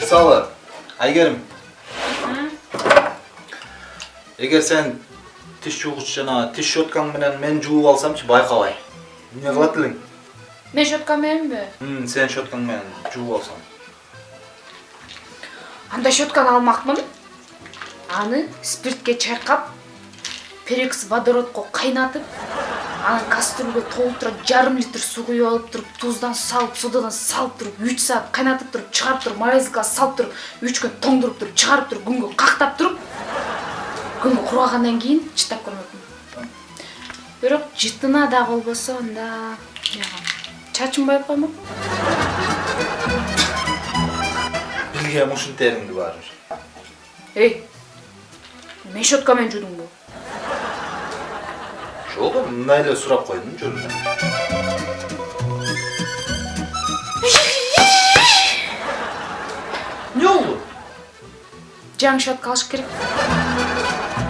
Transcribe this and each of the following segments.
мисалы айгерим эгер сен тиш жуугуч жана тиш щеткаң менен мен жууп алсамчы байкабай эмне кылат элең мен щетка мененби М, сен щеткаң менен жууп алсам андай щетканы алмакмын аны спиртке чайкап перекс водородко кайнатып анан кастрюльгө толтура жарым литр суу куюп алып туруп туздан салып содадан салып туруп үч саат кайнатып туруп чыгарып туруп морозилкага салып туруп үч күн тоңдуруп туруп чыгарып туруп күнгө кактап туруп күнгө кургагандан кийин чыттап көрмөкмүн бирок жытына да болбосо анда чачым байып коймокмун билгем ушинтериңди баары бир. Эй мен щетка менен жуудуңбу жок мындай эле сурап койдум жөн эле эмне болду жаңы щетка алыш керек.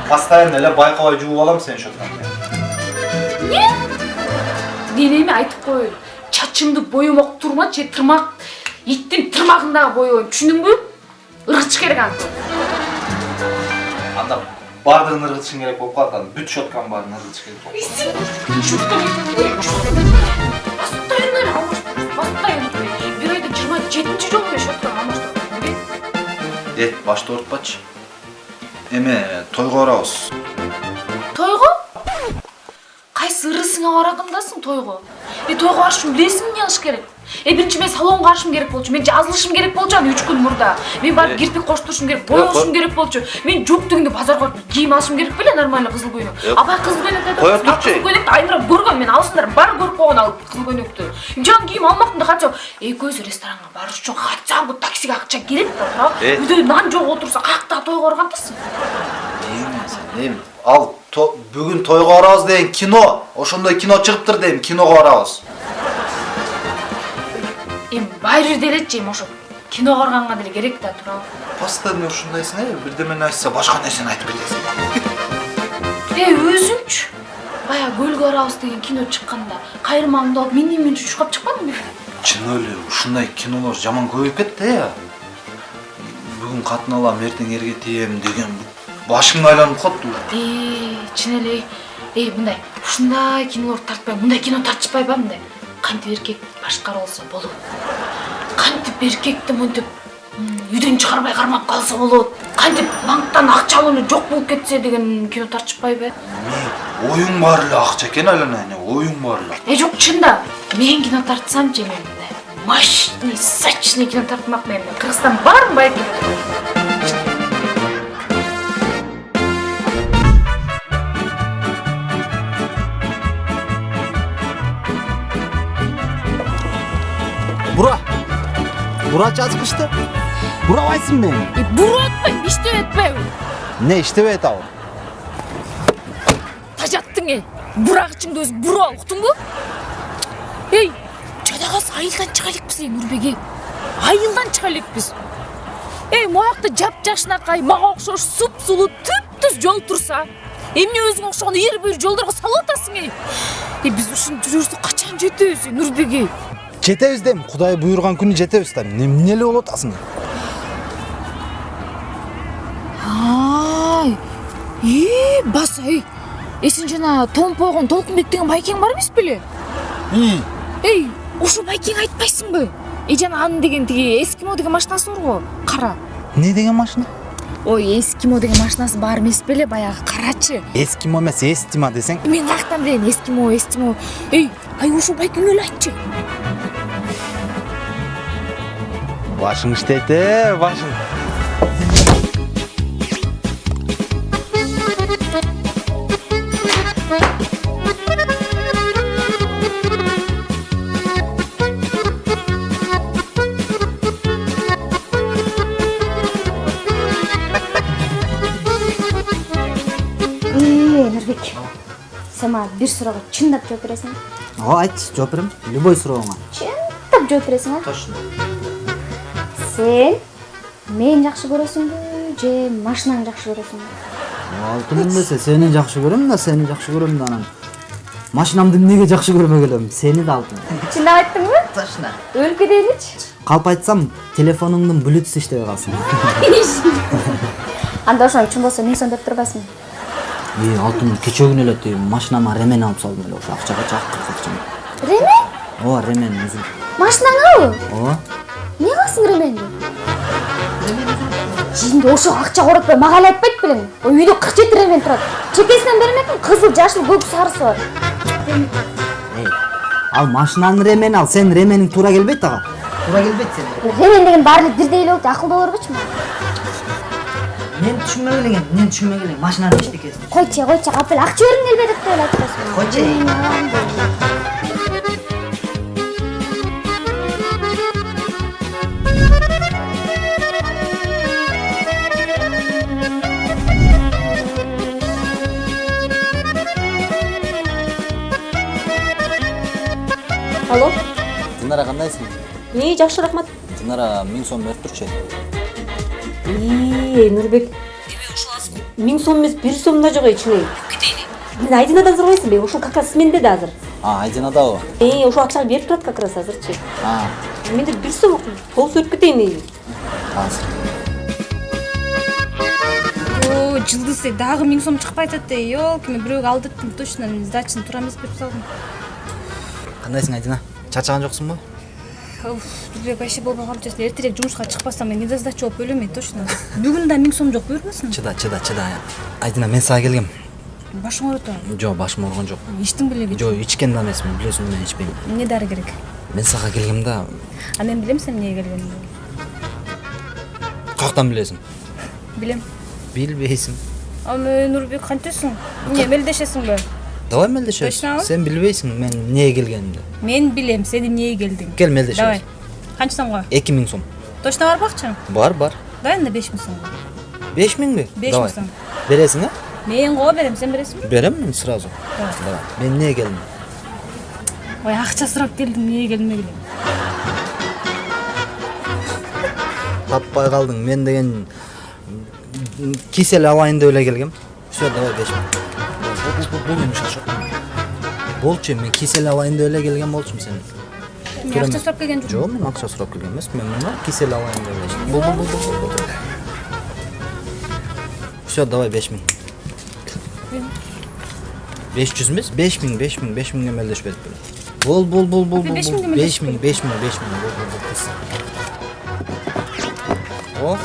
Постоянно эле байкабай жууп алам сенин щеткаң менен мен эми айтып коеюн. Чачымды боемок турмачы же тырмак иттин тырмагындагы боебойм түшүндүңбү ыргытыш керек аны. Анда баардыгын ыргытышың керек болуп калат анан бүт щетканын баарын ыргытыш керек бир айда жыйырма жетинчи жолу мен щетканы алмаштырып эт башты оорутпачы эме тойго барабыз тойго кайсы ырысыңа баратындасың тойго тойго барыш үчүн билесиңби эмне кылыш керек э биринчи мен салонго барышым керек болчу мен жазылышым керек болчу аны үч күн мурда мен барып кирпик коштурушум керек боешум керек болчу мен жок дегенде базарга барып кийим алышым керек беле нормальный кызыл көйнөк абай кызыл көйнөк айтат ал турчу. кызыл көйнөктү айнурап көргөм мен алсыңдар баары көрүп койгон ал кызыл көйнөктү жаңы кийим алмактым да хотя экөөбүз ресторанга барыш үчүн хотя бы таксиге акча керек да туурабы үйдө нан жок отурса каяктагы тойго баргандасың сен эми ал то- бүгүн тойго барабыз деген кино ошондой кино чыгыптыр дейм киного барабыз эми баары бир элечи эми ошо киного барганга деле керек да туурабы постоянно ушундайсың э? Бирдемени айтса башка нерсени айтып кетесиң. Эй өзүңчү баягы көлгө барабыз деген кино чыкканда кайрымаңды алып мен немен чуркап чыкпадыңбы чын эле ушундай кинолор жаман көбөйүп кетти э? Бүгүн катын алам эртең эрге тием деген башың айланып уже Эй, чын эле эй мындай ушундай кинолорду тартпайм мындай кино тартышпайбы мындай кантип эркек башкара алса болот кантип эркекти мынтип үйдөн чыгарбай кармап калса болот кантип банктан акча алып эле жок болуп кетсе деген кино тартышпайбы эмне оюң баары эле акча экен айлана эне оюң баары эле э жок чында мен кино тартсамчы эми мындай мощный сочный кино тартмакмын эми кыргызстандын баарын байытып бура. Бура жазгычты бурабайсыңбы эми Э, буруп атпайм иштеп атпайбы эмне иштебей атабы тажаттың эй бурагычыңды өзүң буруп ал уктуңбу эй жада калса айылдан чыга элекпиз эй нурбеге айылдан чыга элекпиз эй моякта жапжашынакай мага окшош түп түз жол турса эмне өзүңө окшогон эр бүйүр жолдорго салып атасың эй эй биз ушинтип жүрө берсек качан жетебиз эй нурбеге жетебиз дейм кудай буйруган күнү жетебиз да эмне эле болуп атасың ай и баса эй. Э сен жана томпойгон толкунбек деген байкең бар эмес беле? Эй ошо байкең айтпайсыңбы? И жана анын деген тиги эскимо деген машинасы го кара. Эмне деген машина? Ой эскимо деген машинасы бар эмес беле баягы карачы. Эскимо эмес эстима десең. Мен каяктан билейин эскимо эстимо. Эй ай ошо байкеңе эле айтчы. Башың иштейт башың Эй, Нурбек. Сен мага бир суроого чындап жооп бересиң? ооба айтчы жооп берем любой сурооңа Чындап жооп бересиң, а? точно Сен мени жакшы көрөсүңбү же машинаңды жакшы көрөсүңбү? алтыным десе сени жакшы көрөм да сени жакшы көрөм да анан машинамды эмнеге жакшы көрмөк элем сени да алдым чындап айттыңбы точно. Өлүп кетейиничи калп айтсам телефонуңдун блютуз иштебей калсын анда ошону чын болсо миң сом деп турбайсыңбы и алтын кечээ күнү эле тиги машинама ремен алып салдым эле ошо акчага жаккырт акча ремен? Ооба ремен өзүм машинаңабы ооба жиинде ошо акча коротпой мага эле айтпайт белең ой үйдө кырк жети ремен турат чекесинен бермекмин кызыл жашыл көк сарысы. Бар эй ал машинанын ремени ал сенин ремениң туура келбейт ага туура келбейт сен. Ремен деген баары эле бирдей эле болуп акылдуу боло бербечи мен элең эми мен түшүнмөк элең машинанын эчтекесин койчу койчу капел акча бергиң келбейт деп эле айтып коесуң койчу динара кандайсың ии жакшы рахмат. Динара миң сом берип турчу ии нурбек миң сом эмес бир сом да жок ичине мен айдинадан сурабайсыңбы ушул как раз менде да азыр. А айдинадабы ии ошол акчаны берип турат как раз азырчы. А. Менде бир сом болсо өтүп кетейин азыр. О, жылдыз эй дагы миң сом чыкпай атат да елки мен бирөөгө алдырттым точно сдачаны туура эмес берип салдым. Кандайсың айдина? Жоксуңбу Уф, Нурбек вообще калып жатсың эртерээк жумушка чыкпасам мен недосдача болуп өлөм эй точно. Бүгүн да миң сом жок буйрбасын чыда чыда чыда. Айдина мен сага келгем. Башың ооруп атабы жок башым ооруган жок. Иштиң белеби жок ичкен да эмесмин билесиң мен ичпейм. Эмне дары керек. Мен сага келгем да. А мен билем сен эмнеге келгениңди каяктан билесиң? Билем. Билбейсиң. А мен нурбек кантесиң эмне мелдешесиңби давай мелдешебиз Точнобу? сен билбейсиң мен эмнеге келгенимди мен билем сен эмнеге келдиң кел мелдешебиз давай. Канча сомго эки миң сом. Точно барбы акчаң бар бар. Давай анда беш миң сомго беш миңби Беш миң сом. бересиң э мен коо берем сен бересиңби берем мен сразу. Давай. мен эмнеге келдим ой акча сурап келдим эмнеге келдим эле таппай калдың мен деген кисель алайын деп эле келгем все давай беш миң болчу мен кисель алайын деп эле келгем болчумун сен мен акча сурап келген жокмун жок мен акча сурап келген эмесмин мен мына кисель алайын деп эле бул бул бул все давай беш миң беш жүз эмес беш миң беш миң беш миңге мелдешип берип бер бул бул бул беш миңге беш миң беш миң беш миң о